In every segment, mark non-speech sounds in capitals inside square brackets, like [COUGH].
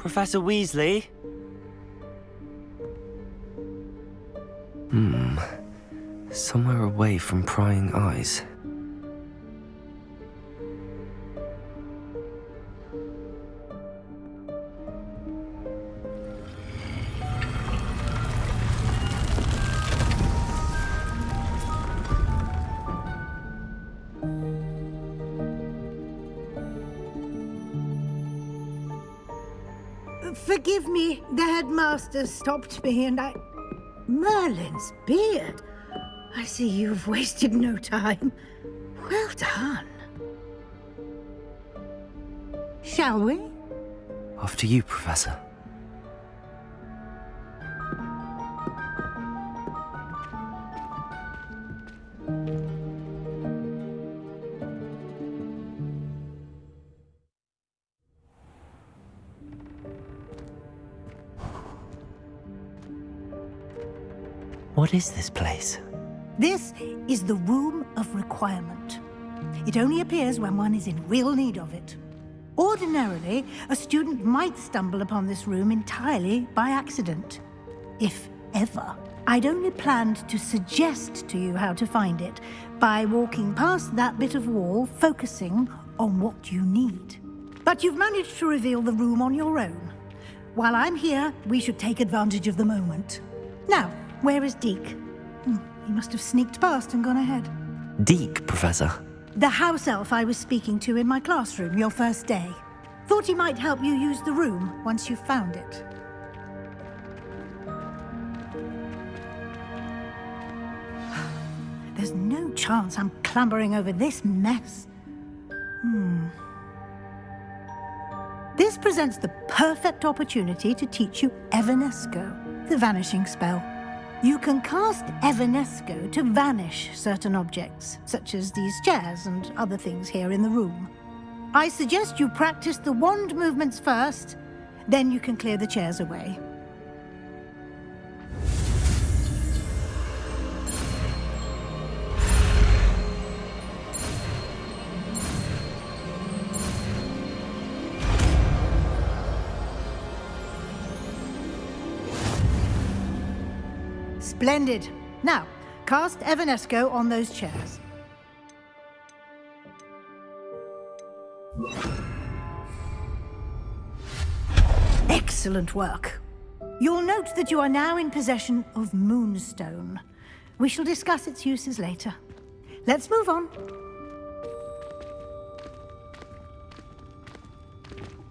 Professor Weasley? Hmm. Somewhere away from prying eyes. Headmaster stopped me and I... Merlin's beard. I see you've wasted no time. Well done. Shall we? After you, Professor. What is this place? This is the Room of Requirement. It only appears when one is in real need of it. Ordinarily, a student might stumble upon this room entirely by accident. If ever. I'd only planned to suggest to you how to find it by walking past that bit of wall, focusing on what you need. But you've managed to reveal the room on your own. While I'm here, we should take advantage of the moment. Now, where is Deek? Hmm, he must have sneaked past and gone ahead. Deek, Professor. The house elf I was speaking to in my classroom your first day. Thought he might help you use the room once you found it. [SIGHS] There's no chance I'm clambering over this mess. Hmm. This presents the perfect opportunity to teach you Evanesco, the vanishing spell. You can cast Evanesco to vanish certain objects, such as these chairs and other things here in the room. I suggest you practice the wand movements first, then you can clear the chairs away. Splendid. Now, cast Evanesco on those chairs. Excellent work. You'll note that you are now in possession of Moonstone. We shall discuss its uses later. Let's move on.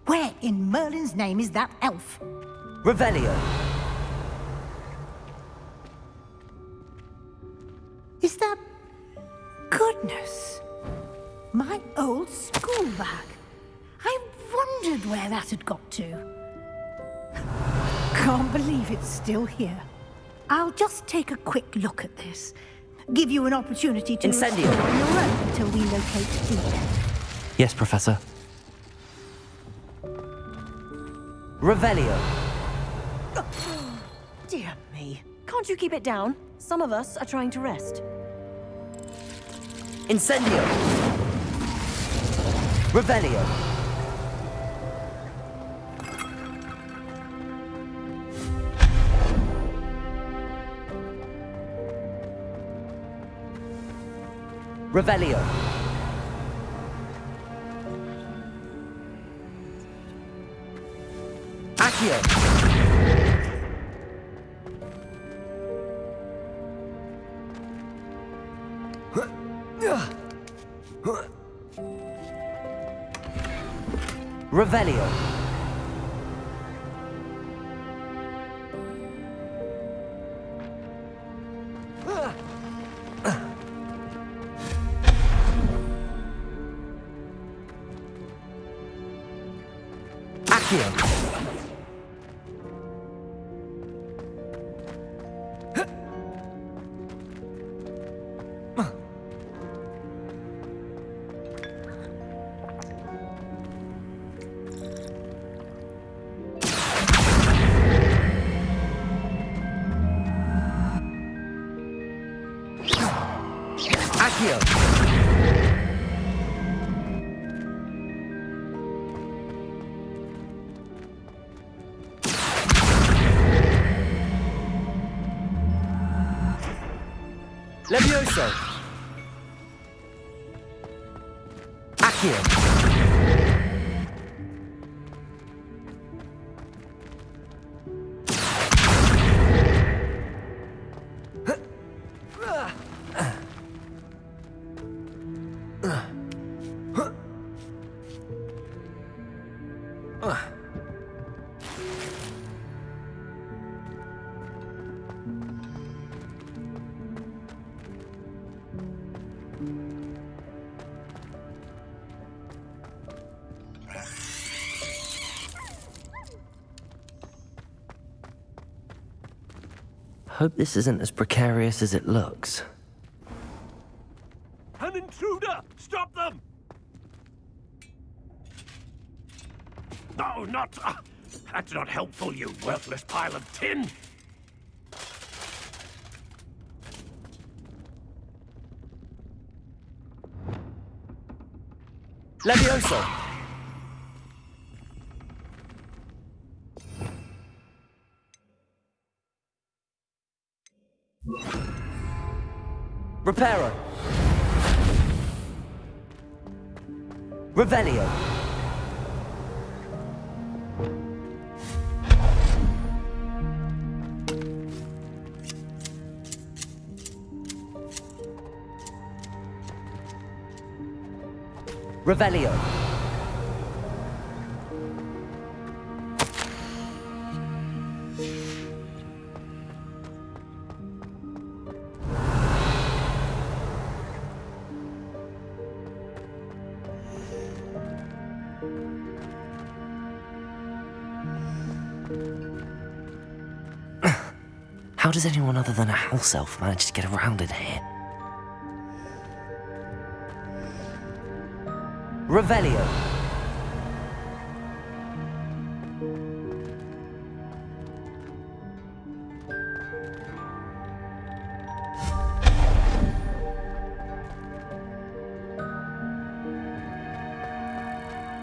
Where in Merlin's name is that elf? Revelio. Is that... Goodness! My old school bag. I wondered where that had got to. Can't believe it's still here. I'll just take a quick look at this. Give you an opportunity to Incendio. explore on your own until we locate Deek. Yes, Professor. Revelio. Dear me. Can't you keep it down? Some of us are trying to rest. Incendio. Revelio. Revelio. Accio. Revelio. Accio. Hope this isn't as precarious as it looks. An intruder! Stop them! No, not... Uh, that's not helpful, you worthless pile of tin! Levioso. Reparo. Revelio. Revelio. Does anyone other than a house elf manage to get around in here? Revelio.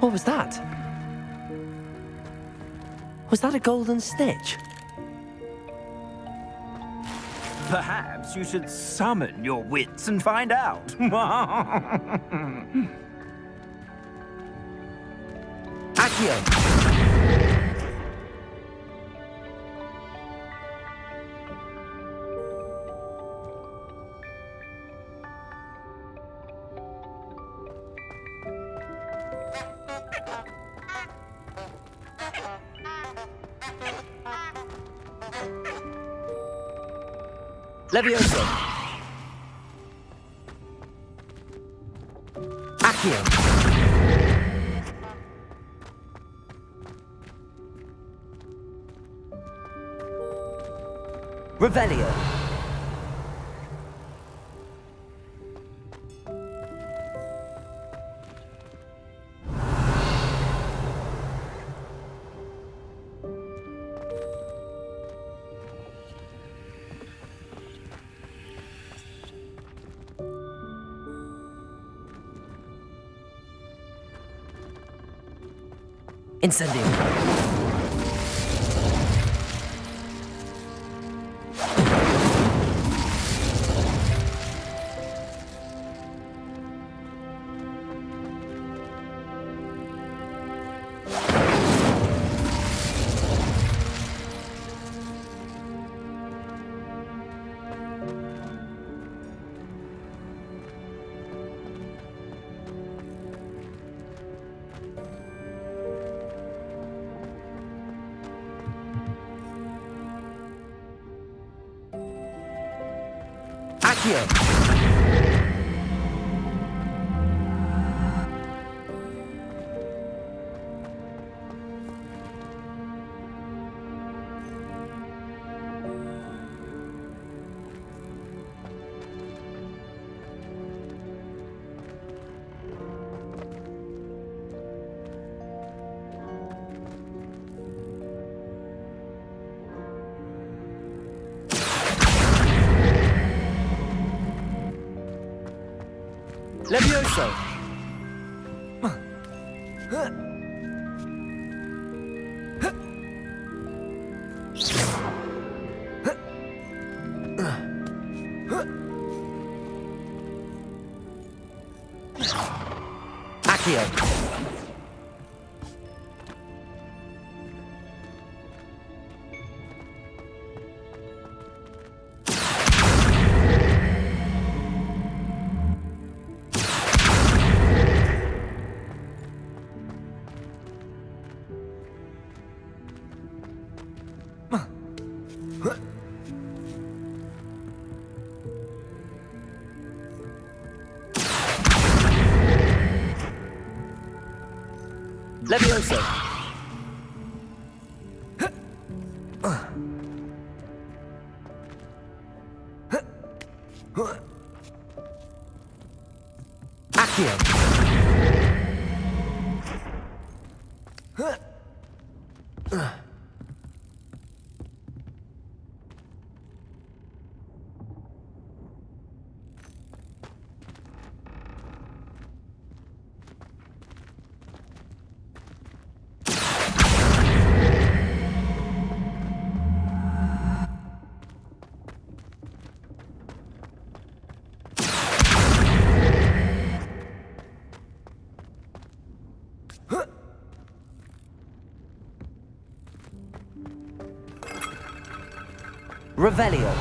What was that? Was that a golden snitch? Perhaps you should summon your wits and find out. [LAUGHS] Hmm. Accio. Levioso. Accio. Revelio. Incendio. Levioso. Accio. Revelio.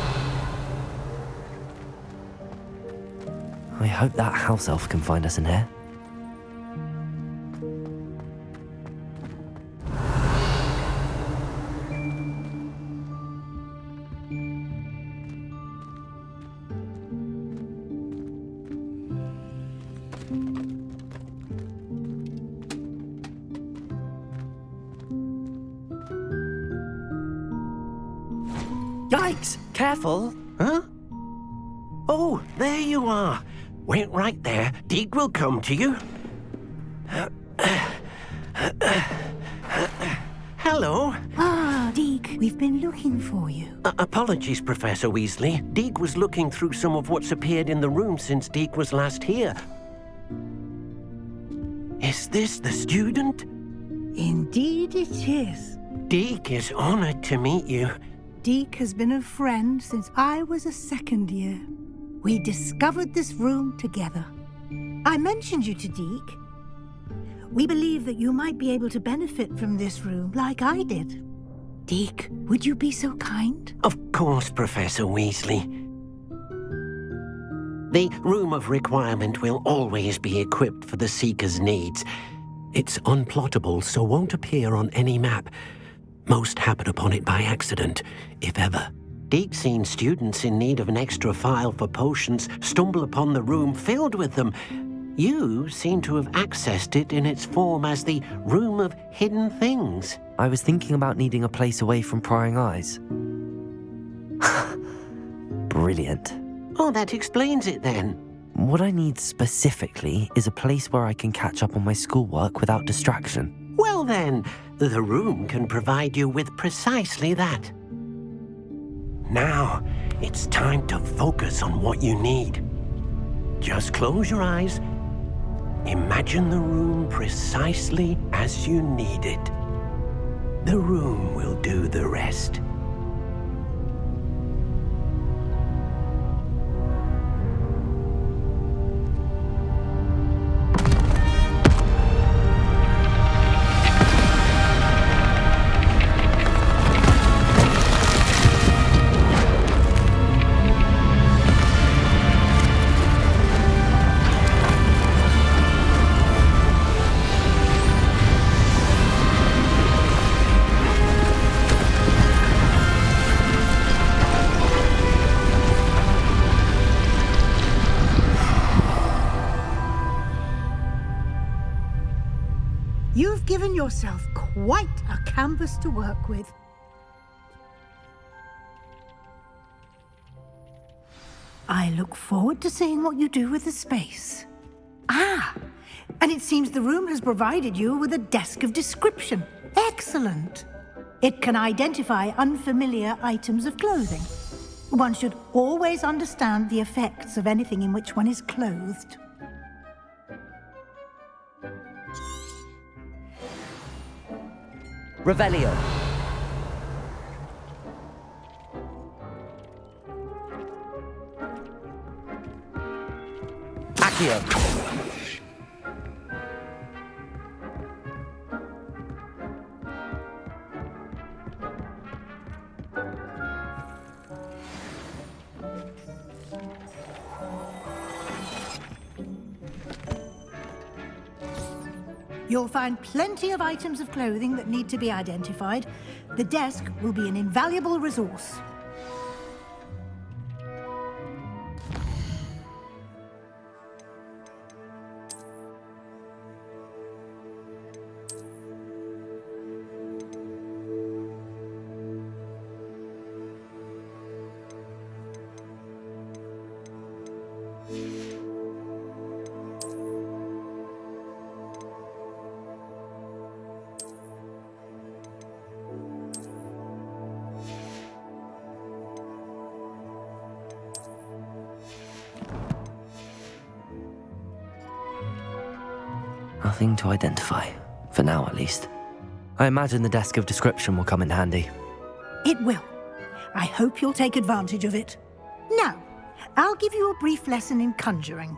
I hope that house elf can find us in here. Yikes! Careful. Huh? Oh, there you are. Wait right there. Deek will come to you. Hello. Ah, Deek, we've been looking for you. Uh, apologies, Professor Weasley. Deek was looking through some of what's appeared in the room since Deek was last here. Is this the student? Indeed it is. Deek is honored to meet you. Deek has been a friend since I was a second year. We discovered this room together. I mentioned you to Deek. We believe that you might be able to benefit from this room like I did. Deek, would you be so kind? Of course, Professor Weasley. The Room of Requirement will always be equipped for the Seeker's needs. It's unplottable, so won't appear on any map. Most happen upon it by accident, if ever. Deek's seen students in need of an extra phial for potions stumble upon the room filled with them. You seem to have accessed it in its form as the Room of Hidden Things. I was thinking about needing a place away from prying eyes. [LAUGHS] Brilliant. Oh, that explains it then. What I need specifically is a place where I can catch up on my schoolwork without distraction. Well then, the room can provide you with precisely that. Now, it's time to focus on what you need. Just close your eyes. Imagine the room precisely as you need it. The room will do the rest. Canvas to work with. I look forward to seeing what you do with the space. Ah, and it seems the room has provided you with a desk of description. Excellent. It can identify unfamiliar items of clothing. One should always understand the effects of anything in which one is clothed. Revelio. Accio. You'll find plenty of items of clothing that need to be identified. The desk will be an invaluable resource. To identify, for now at least. I imagine the desk of description will come in handy. It will. I hope you'll take advantage of it. Now, I'll give you a brief lesson in conjuring.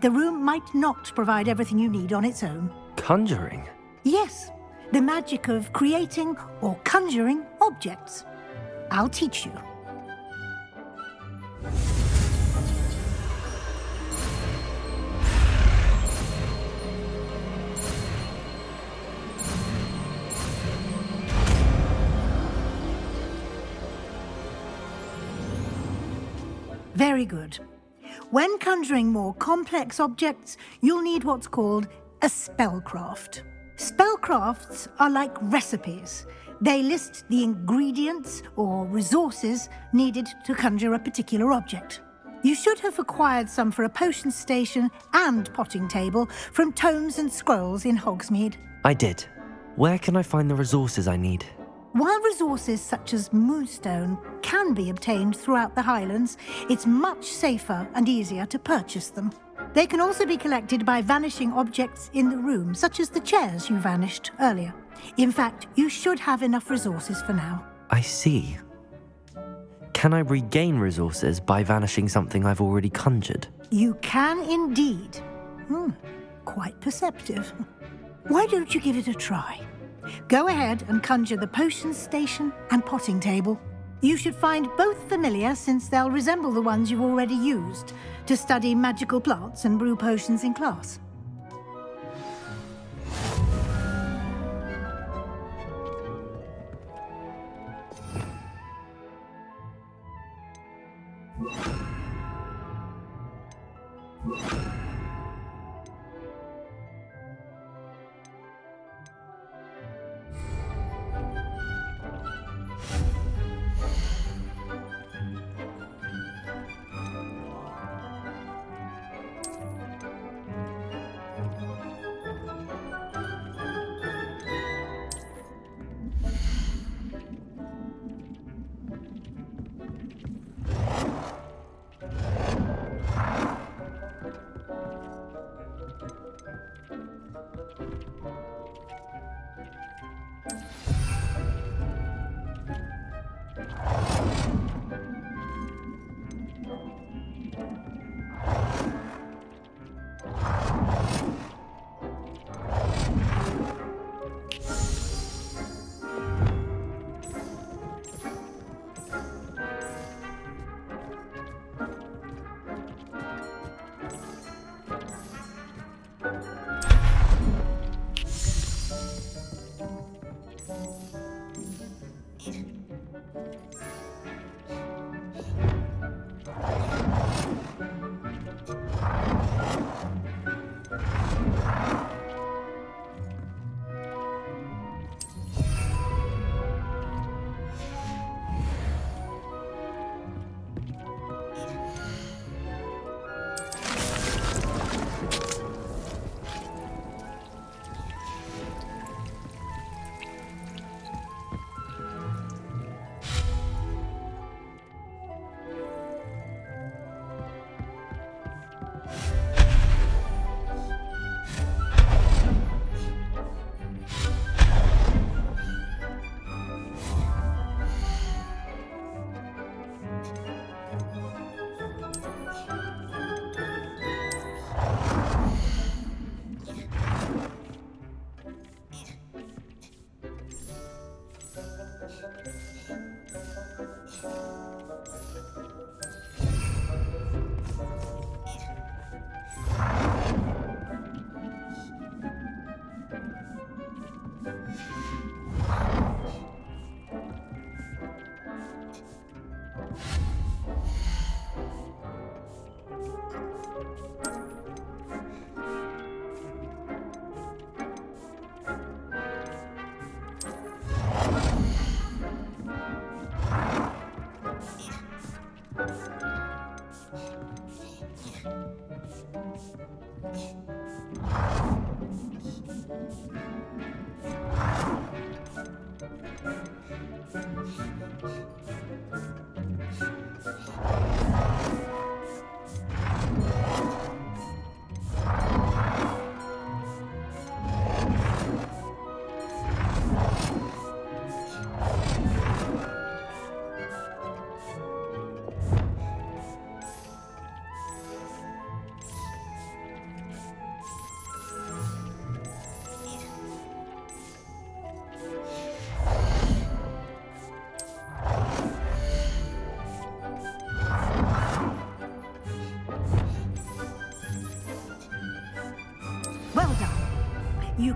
The room might not provide everything you need on its own. Conjuring? Yes, the magic of creating or conjuring objects. I'll teach you. Very good. When conjuring more complex objects, you'll need what's called a spellcraft. Spellcrafts are like recipes. They list the ingredients or resources needed to conjure a particular object. You should have acquired some for a potion station and potting table from tomes and scrolls in Hogsmeade. I did. Where can I find the resources I need? While resources such as moonstone can be obtained throughout the Highlands, it's much safer and easier to purchase them. They can also be collected by vanishing objects in the room, such as the chairs you vanished earlier. In fact, you should have enough resources for now. I see. Can I regain resources by vanishing something I've already conjured? You can indeed. Hmm, quite perceptive. [LAUGHS] Why don't you give it a try? Go ahead and conjure the potion station and potting table. You should find both familiar since they'll resemble the ones you've already used to study magical plants and brew potions in class. Yeah.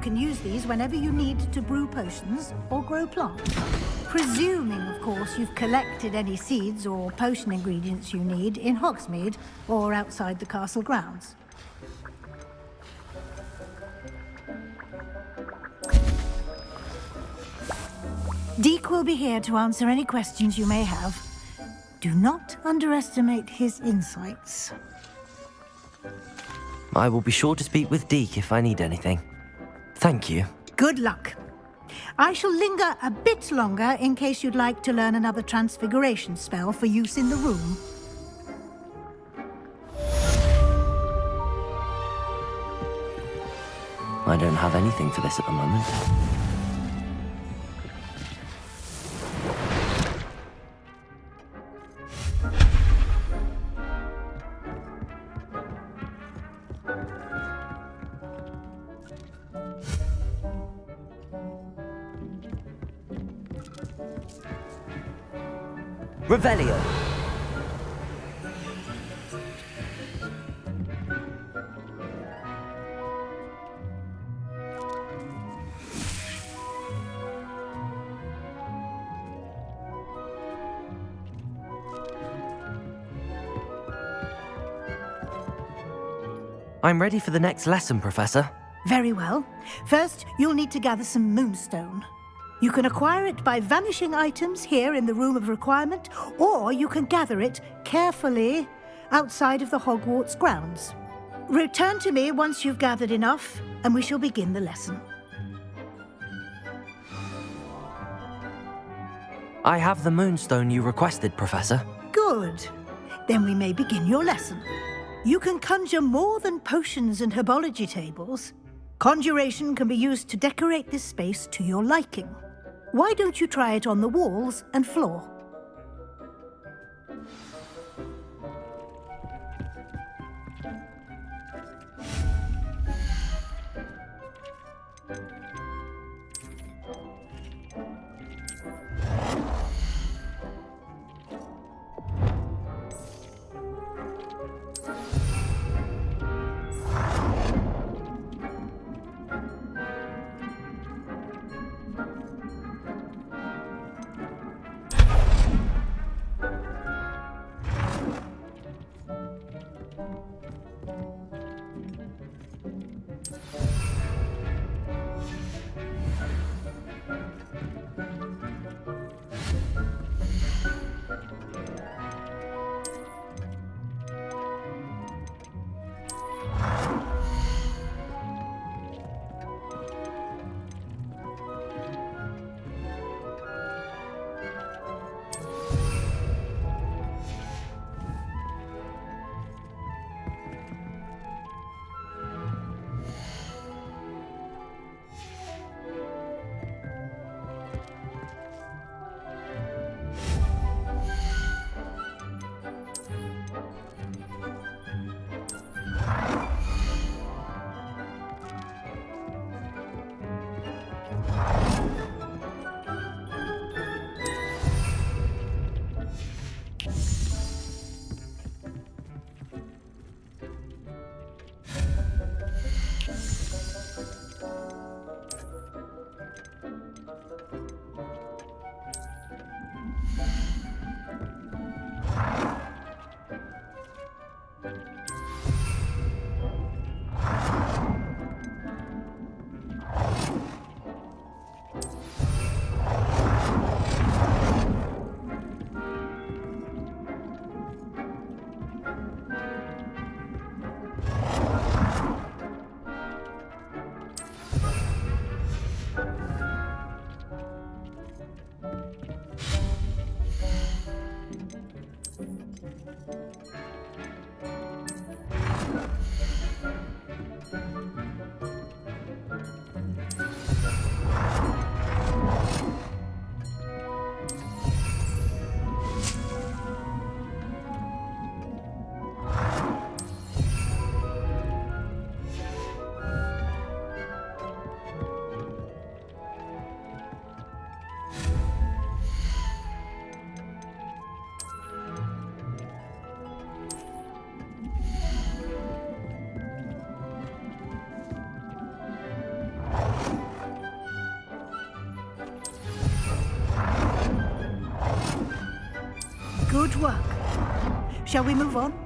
Can use these whenever you need to brew potions or grow plants. Presuming, of course, you've collected any seeds or potion ingredients you need in Hogsmeade or outside the castle grounds. Deek will be here to answer any questions you may have. Do not underestimate his insights. I will be sure to speak with Deek if I need anything. Thank you. Good luck. I shall linger a bit longer in case you'd like to learn another transfiguration spell for use in the room. I don't have anything for this at the moment. Revelio. I'm ready for the next lesson, Professor. Very well. First, you'll need to gather some moonstone. You can acquire it by vanishing items here in the Room of Requirement, or you can gather it carefully outside of the Hogwarts grounds. Return to me once you've gathered enough, and we shall begin the lesson. I have the moonstone you requested, Professor. Good. Then we may begin your lesson. You can conjure more than potions and herbology tables. Conjuration can be used to decorate this space to your liking. Why don't you try it on the walls and floor? Shall we move on?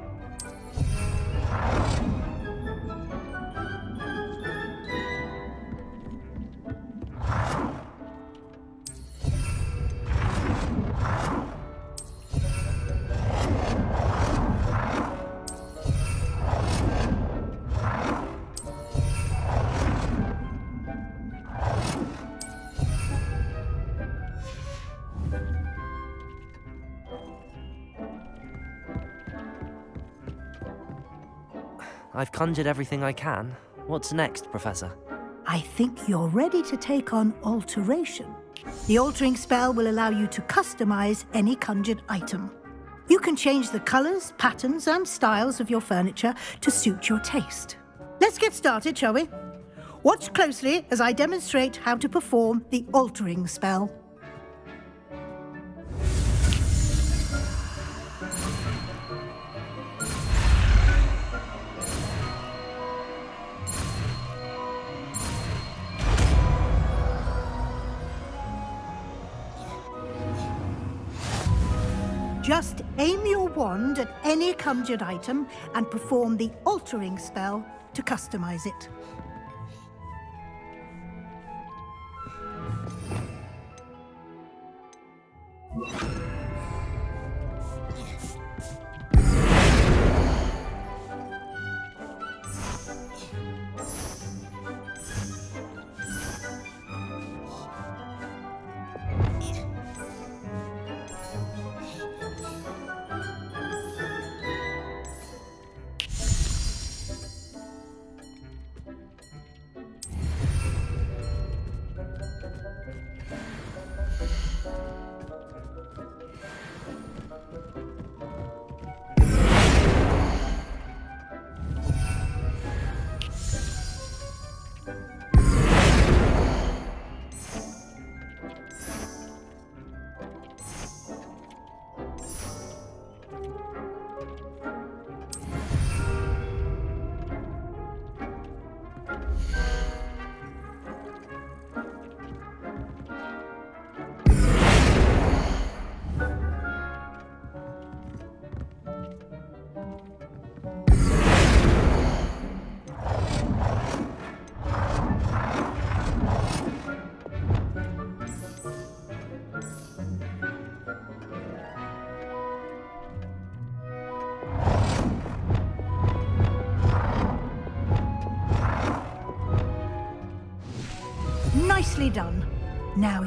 I've conjured everything I can. What's next, Professor? I think you're ready to take on alteration. The altering spell will allow you to customize any conjured item. You can change the colors, patterns, and styles of your furniture to suit your taste. Let's get started, shall we? Watch closely as I demonstrate how to perform the altering spell. Wand at any conjured item and perform the altering spell to customize it.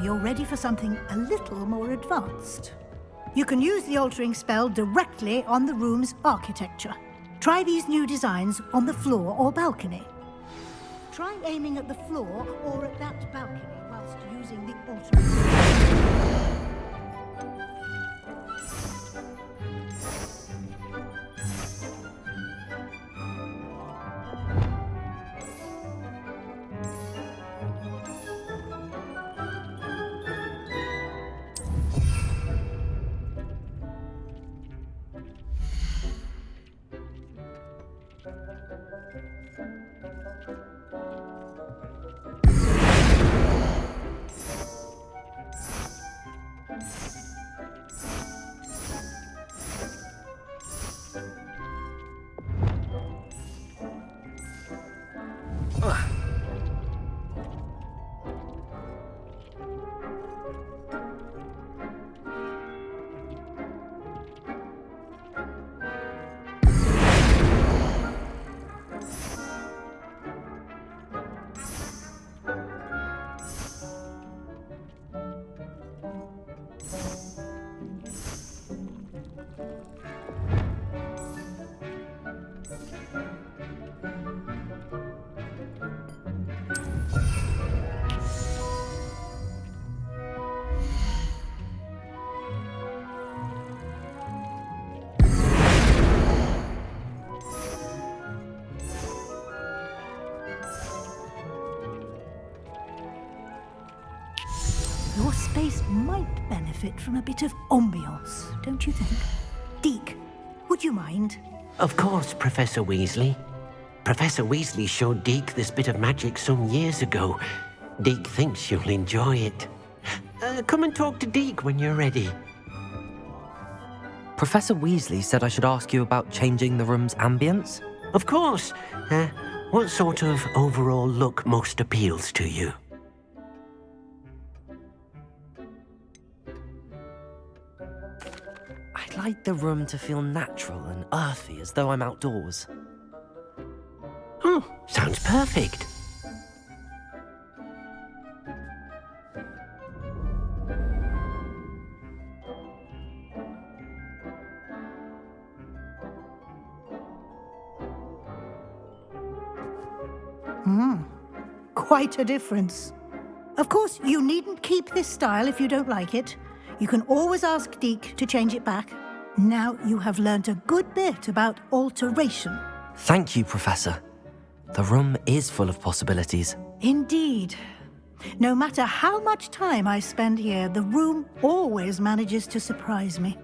You're ready for something a little more advanced. You can use the altering spell directly on the room's architecture. Try these new designs on the floor or balcony. Try aiming at the floor or at that balcony whilst using the altering Thank you. Your space might benefit from a bit of ambiance, don't you think? Deek, would you mind? Of course, Professor Weasley. Professor Weasley showed Deek this bit of magic some years ago. Deek thinks you'll enjoy it. Uh, come and talk to Deek when you're ready. Professor Weasley said I should ask you about changing the room's ambience. Of course. Uh, what sort of overall look most appeals to you? Like the room to feel natural and earthy as though I'm outdoors. Oh, sounds perfect. Hmm, quite a difference. Of course, you needn't keep this style if you don't like it. You can always ask Deek to change it back. Now you have learnt a good bit about alteration. Thank you, Professor. The room is full of possibilities. Indeed. No matter how much time I spend here, the room always manages to surprise me.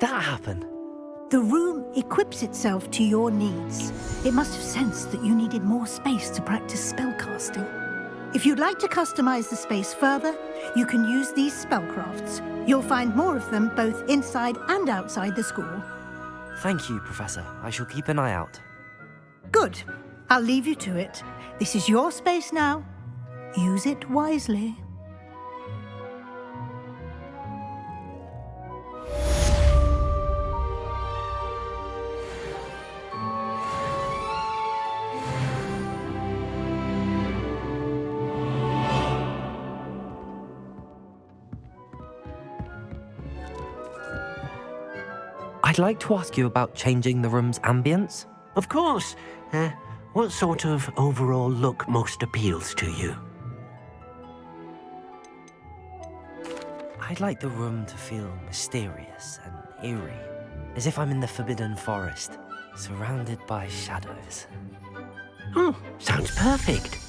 That happen? The room equips itself to your needs. It must have sensed that you needed more space to practice spellcasting. If you'd like to customize the space further, you can use these spellcrafts. You'll find more of them both inside and outside the school. Thank you, Professor. I shall keep an eye out. Good. I'll leave you to it. This is your space now. Use it wisely. Like to ask you about changing the room's ambience. Of course. Uh, what sort of overall look most appeals to you? I'd like the room to feel mysterious and eerie, as if I'm in the Forbidden Forest, surrounded by shadows. Oh, sounds perfect.